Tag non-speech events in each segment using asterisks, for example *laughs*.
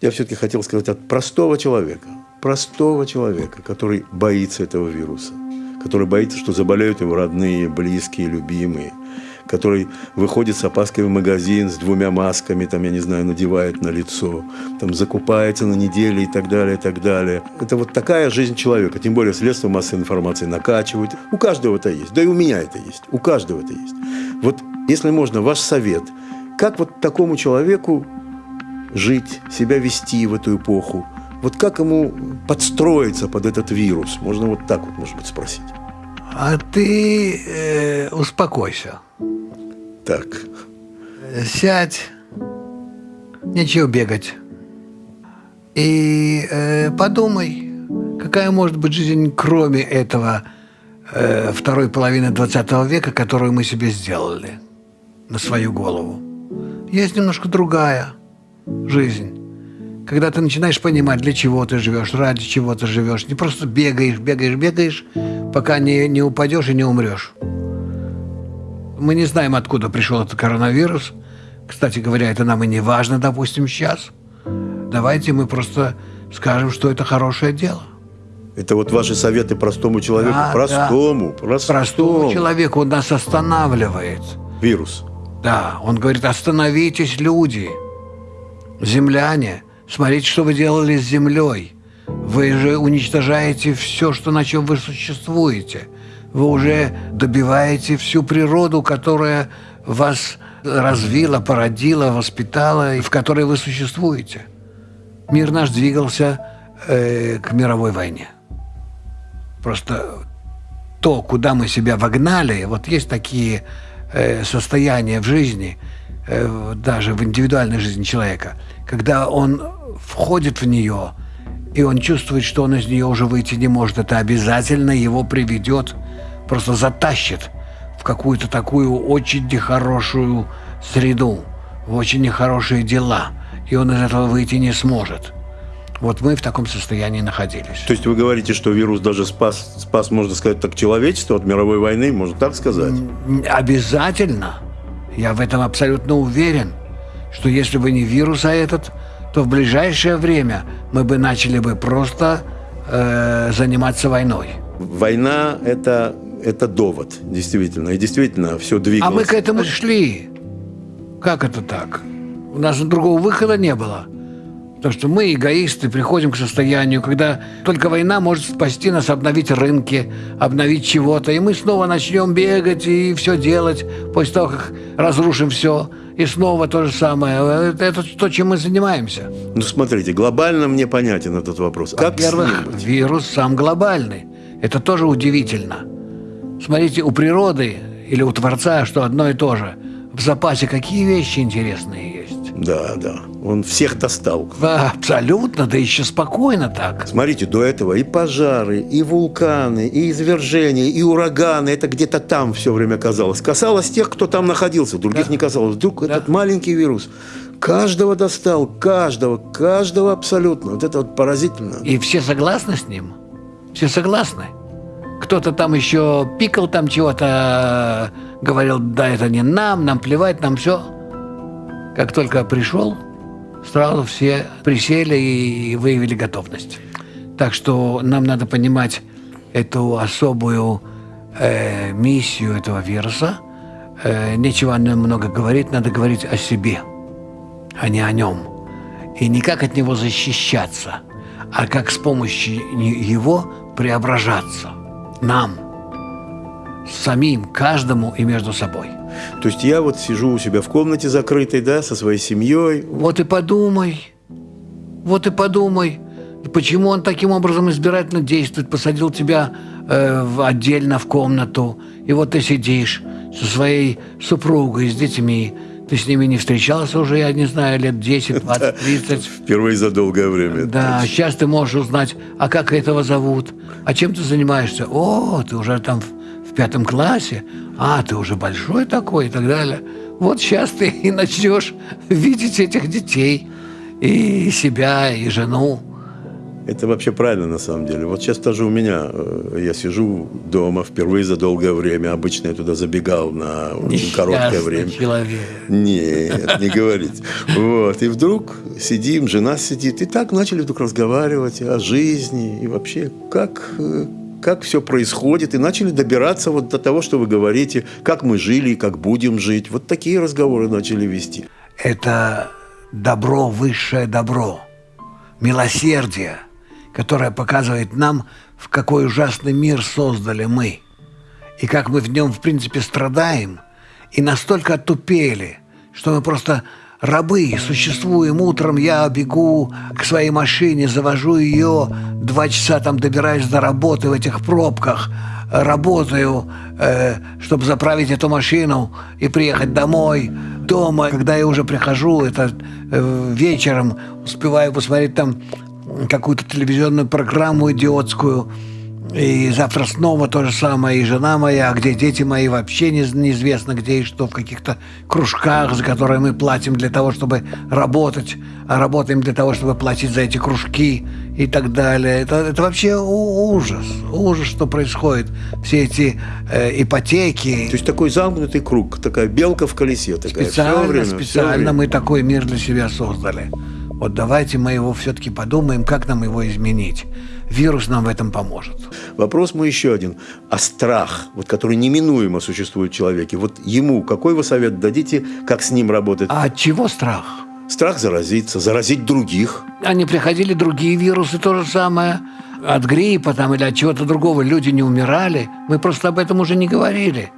Я все-таки хотел сказать от простого человека, простого человека, который боится этого вируса, который боится, что заболеют его родные, близкие, любимые, который выходит с опаской в магазин с двумя масками, там, я не знаю, надевает на лицо, там, закупается на неделю и так далее, и так далее. Это вот такая жизнь человека, тем более средства массовой информации накачивают. У каждого это есть, да и у меня это есть, у каждого это есть. Вот, если можно, ваш совет, как вот такому человеку жить, себя вести в эту эпоху, вот как ему подстроиться под этот вирус? Можно вот так вот, может быть, спросить. А ты э, успокойся. Так. Сядь, нечего бегать. И э, подумай, какая может быть жизнь, кроме этого э, второй половины 20 века, которую мы себе сделали на свою голову. Есть немножко другая жизнь. Когда ты начинаешь понимать, для чего ты живешь, ради чего ты живешь. Не просто бегаешь, бегаешь, бегаешь, пока не, не упадешь и не умрешь. Мы не знаем, откуда пришел этот коронавирус. Кстати говоря, это нам и не важно, допустим, сейчас. Давайте мы просто скажем, что это хорошее дело. Это вот ваши советы простому человеку. Да, простому, да. простому. Простому человеку он нас останавливает. Вирус. Да, он говорит, остановитесь, люди, земляне, смотрите, что вы делали с землей. Вы же уничтожаете все, что, на чем вы существуете вы уже добиваете всю природу, которая вас развила, породила, воспитала, и в которой вы существуете. Мир наш двигался э, к мировой войне. Просто то, куда мы себя вогнали, вот есть такие э, состояния в жизни, даже в индивидуальной жизни человека, когда он входит в нее, и он чувствует, что он из нее уже выйти не может, это обязательно его приведет просто затащит в какую-то такую очень нехорошую среду, в очень нехорошие дела, и он из этого выйти не сможет. Вот мы в таком состоянии находились. То есть вы говорите, что вирус даже спас, спас, можно сказать, так человечество от мировой войны, можно так сказать? Обязательно. Я в этом абсолютно уверен, что если бы не вирус, а этот, то в ближайшее время мы бы начали бы просто э, заниматься войной. Война – это это довод, действительно. И действительно все двигалось. А мы к этому шли. Как это так? У нас другого выхода не было. Потому что мы, эгоисты, приходим к состоянию, когда только война может спасти нас, обновить рынки, обновить чего-то. И мы снова начнем бегать и все делать после того, как разрушим все. И снова то же самое. Это, это то, чем мы занимаемся. Ну, смотрите, глобально мне понятен этот вопрос. Во-первых, вирус сам глобальный. Это тоже удивительно. Смотрите, у природы или у Творца, что одно и то же. В запасе какие вещи интересные. Да, да. Он всех достал. Да, абсолютно, да еще спокойно так. Смотрите, до этого и пожары, и вулканы, и извержения, и ураганы. Это где-то там все время казалось. Касалось тех, кто там находился, других да. не касалось. Вдруг да. этот маленький вирус каждого достал, каждого, каждого абсолютно. Вот это вот поразительно. И все согласны с ним? Все согласны? кто-то там еще пикал там чего-то, говорил, да это не нам, нам плевать, нам все. Как только пришел, сразу все присели и выявили готовность. Так что нам надо понимать эту особую э, миссию этого вируса. Э, нечего о нем много говорить, надо говорить о себе, а не о нем. И не как от него защищаться, а как с помощью его преображаться нам, самим, каждому и между собой. То есть я вот сижу у себя в комнате закрытой, да, со своей семьей. Вот и подумай, вот и подумай, почему он таким образом избирательно действует, посадил тебя э, в, отдельно в комнату, и вот ты сидишь со своей супругой, с детьми, ты с ними не встречался уже, я не знаю, лет 10, 20, 30. Впервые за долгое время. Да, сейчас ты можешь узнать, а как этого зовут, а чем ты занимаешься. О, ты уже там в, в пятом классе, а, ты уже большой такой и так далее. Вот сейчас ты и начнешь видеть этих детей, и себя, и жену. Это вообще правильно на самом деле. Вот сейчас тоже у меня, э, я сижу дома впервые за долгое время. Обычно я туда забегал на очень короткое время. человек. Нет, не говорите. Вот. И вдруг сидим, жена сидит. И так начали вдруг разговаривать о жизни и вообще, как, э, как все происходит. И начали добираться вот до того, что вы говорите, как мы жили и как будем жить. Вот такие разговоры начали вести. Это добро, высшее добро, милосердие, которое показывает нам, в какой ужасный мир создали мы, и как мы в нем, в принципе, страдаем, и настолько отупели, что мы просто рабы, существуем утром, я бегу к своей машине, завожу ее, два часа там добираюсь до работы в этих пробках, работаю, э, чтобы заправить эту машину и приехать домой. Дома, когда я уже прихожу, это э, вечером, успеваю посмотреть там какую-то телевизионную программу идиотскую, и завтра снова то же самое, и жена моя, а где дети мои, вообще не, неизвестно где и что, в каких-то кружках, за которые мы платим для того, чтобы работать, а работаем для того, чтобы платить за эти кружки и так далее. Это, это вообще ужас, ужас, что происходит. Все эти э, ипотеки. То есть такой замкнутый круг, такая белка в колесе. Такая. Специально, время, специально мы такой мир для себя создали. Вот давайте мы его все-таки подумаем, как нам его изменить. Вирус нам в этом поможет. Вопрос мой еще один. А страх, вот, который неминуемо существует в человеке, вот ему какой вы совет дадите, как с ним работать? А от чего страх? Страх заразиться, заразить других. Они приходили другие вирусы, то же самое. От гриппа там или от чего-то другого люди не умирали. Мы просто об этом уже не говорили.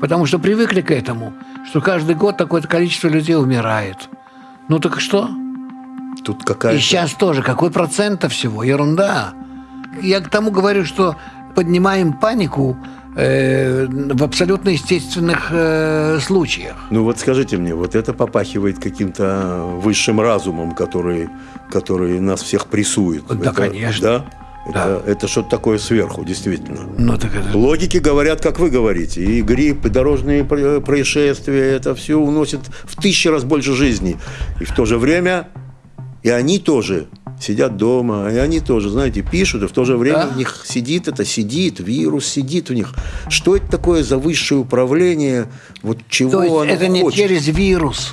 Потому что привыкли к этому, что каждый год такое-то количество людей умирает. Ну так что? Тут какая-то... И сейчас тоже. Какой процент всего? Ерунда. Я к тому говорю, что поднимаем панику э, в абсолютно естественных э, случаях. Ну вот скажите мне, вот это попахивает каким-то высшим разумом, который, который нас всех прессует. Да, это, конечно. Да? Это, да. это что-то такое сверху, действительно. Ну, так это... Логики говорят, как вы говорите. И грипп, и дорожные происшествия, это все уносит в тысячи раз больше жизней. И в то же время и они тоже сидят дома, и они тоже, знаете, пишут, и в то же время да? у них сидит это, сидит, вирус сидит у них. Что это такое за высшее управление? Вот чего то есть оно это хочет? не через вирус,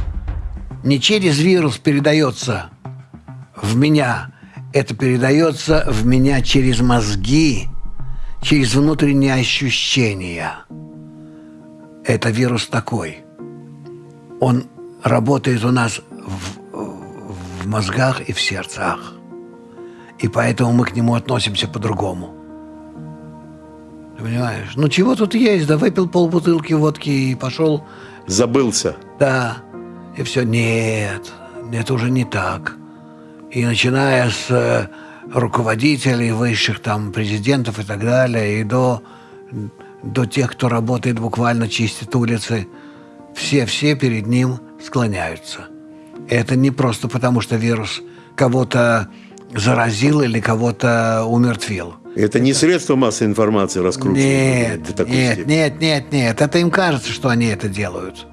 не через вирус передается в меня, это передается в меня через мозги, через внутренние ощущения. Это вирус такой. Он работает у нас в в мозгах и в сердцах. И поэтому мы к нему относимся по-другому. Ты понимаешь? Ну чего тут есть? Да выпил полбутылки водки и пошел. Забылся. Да. И все. Нет, это уже не так. И начиная с э, руководителей высших, там, президентов и так далее, и до, до тех, кто работает буквально чистит улицы, все-все перед ним склоняются. Это не просто потому, что вирус кого-то заразил или кого-то умертвил. Это не средство массовой информации раскручивает? Нет, нет, нет, нет, нет. Это им кажется, что они это делают.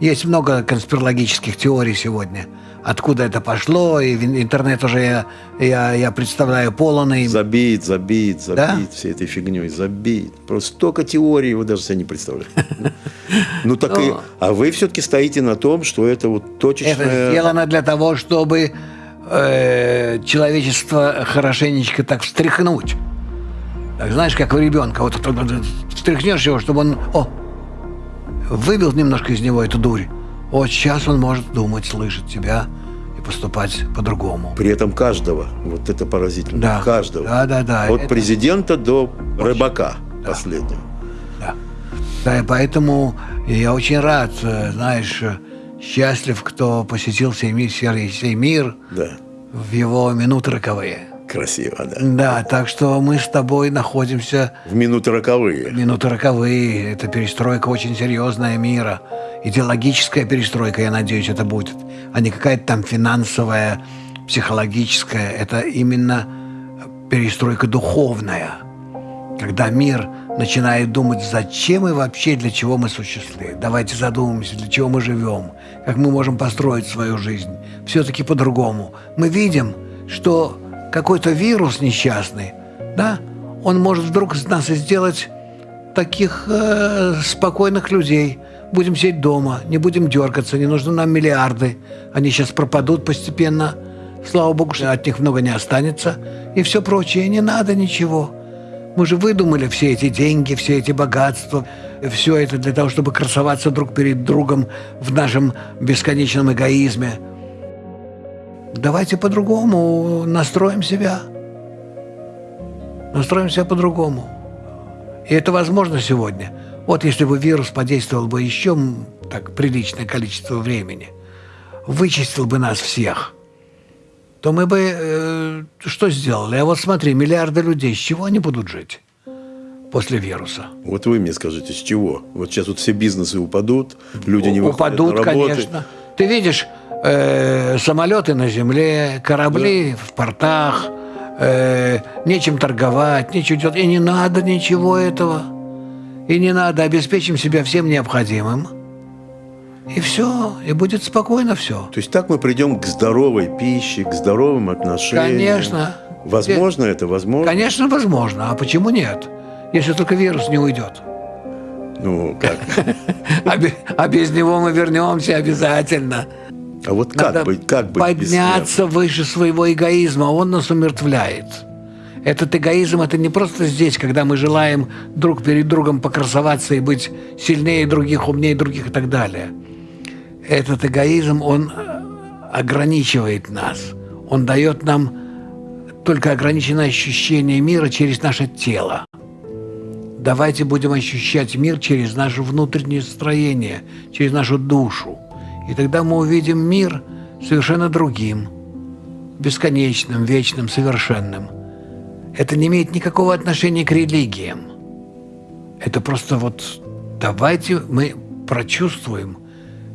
Есть много конспирологических теорий сегодня. Откуда это пошло, и интернет уже я, я, я представляю полон. И... Забит, забит, забит да? всей этой фигней, забит. Просто столько теорий, вы даже себе не представляете. *laughs* Ну так и... А вы все-таки стоите на том, что это вот точечное... Это сделано для того, чтобы э, человечество хорошенечко так встряхнуть. Так, знаешь, как у ребенка. Вот встряхнешь его, чтобы он... О, выбил немножко из него эту дурь. Вот сейчас он может думать, слышать тебя и поступать по-другому. При этом каждого. Вот это поразительно. Да. Каждого. Да, да, да. От это... президента до рыбака да. последнего. Да. Да, и поэтому я очень рад, э, знаешь, э, счастлив, кто посетил сей мир, сей мир да. в его минуты роковые. Красиво, да. Да, так что мы с тобой находимся... В минуты роковые. Минуты роковые. Это перестройка очень серьезная мира. Идеологическая перестройка, я надеюсь, это будет. А не какая-то там финансовая, психологическая. Это именно перестройка духовная. Когда мир начинает думать, зачем и вообще для чего мы существуем. Давайте задумаемся, для чего мы живем, как мы можем построить свою жизнь. Все-таки по-другому. Мы видим, что какой-то вирус несчастный, да, он может вдруг из нас сделать таких э, спокойных людей. Будем сидеть дома, не будем дергаться, не нужны нам миллиарды. Они сейчас пропадут постепенно. Слава богу, что от них много не останется. И все прочее. Не надо ничего. Мы же выдумали все эти деньги, все эти богатства, все это для того, чтобы красоваться друг перед другом в нашем бесконечном эгоизме. Давайте по-другому настроим себя. Настроим себя по-другому. И это возможно сегодня. Вот если бы вирус подействовал бы еще так приличное количество времени, вычистил бы нас всех, то мы бы э, что сделали? А вот смотри, миллиарды людей, с чего они будут жить? после вируса. Вот вы мне скажите, с чего? Вот сейчас вот все бизнесы упадут, люди не выходят упадут, на работу. конечно. Ты видишь, э, самолеты на земле, корабли да. в портах, э, нечем торговать, нечего делать. И не надо ничего этого. И не надо, обеспечим себя всем необходимым. И все, и будет спокойно все. То есть так мы придем к здоровой пище, к здоровым отношениям. Конечно. Возможно это, возможно? Конечно, возможно. А почему нет? Если только вирус не уйдет. Ну, как? *laughs* А без него мы вернемся обязательно. А вот как быть, как быть подняться выше своего эгоизма, он нас умертвляет. Этот эгоизм – это не просто здесь, когда мы желаем друг перед другом покрасоваться и быть сильнее других, умнее других и так далее. Этот эгоизм, он ограничивает нас. Он дает нам только ограниченное ощущение мира через наше тело. Давайте будем ощущать мир через наше внутреннее строение, через нашу душу – и тогда мы увидим мир совершенно другим, бесконечным, вечным, совершенным. Это не имеет никакого отношения к религиям. Это просто вот давайте мы прочувствуем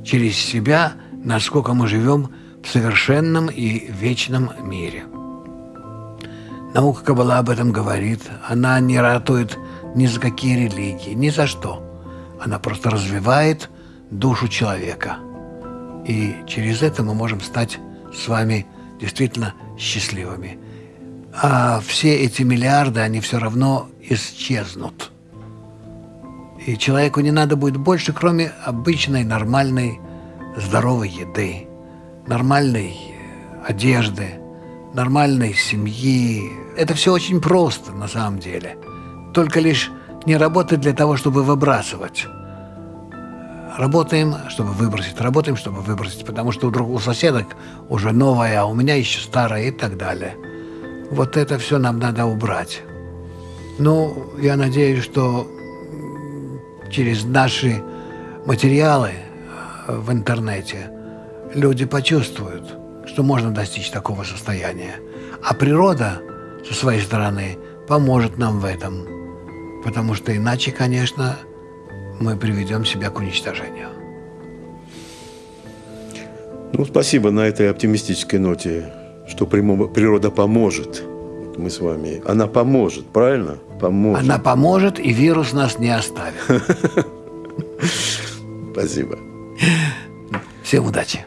через себя, насколько мы живем в совершенном и вечном мире. Наука Каббала об этом говорит. Она не ратует ни за какие религии, ни за что. Она просто развивает душу человека – и через это мы можем стать с вами действительно счастливыми. А все эти миллиарды, они все равно исчезнут. И человеку не надо будет больше, кроме обычной, нормальной, здоровой еды, нормальной одежды, нормальной семьи. Это все очень просто на самом деле. Только лишь не работать для того, чтобы выбрасывать. Работаем, чтобы выбросить, работаем, чтобы выбросить, потому что у, друг, у соседок уже новая, а у меня еще старая и так далее. Вот это все нам надо убрать. Ну, я надеюсь, что через наши материалы э, в интернете люди почувствуют, что можно достичь такого состояния. А природа со своей стороны поможет нам в этом. Потому что иначе, конечно, мы приведем себя к уничтожению. Ну, спасибо на этой оптимистической ноте, что природа поможет. Мы с вами. Она поможет, правильно? Поможет. Она поможет, и вирус нас не оставит. *laughs* Спасибо. Всем удачи.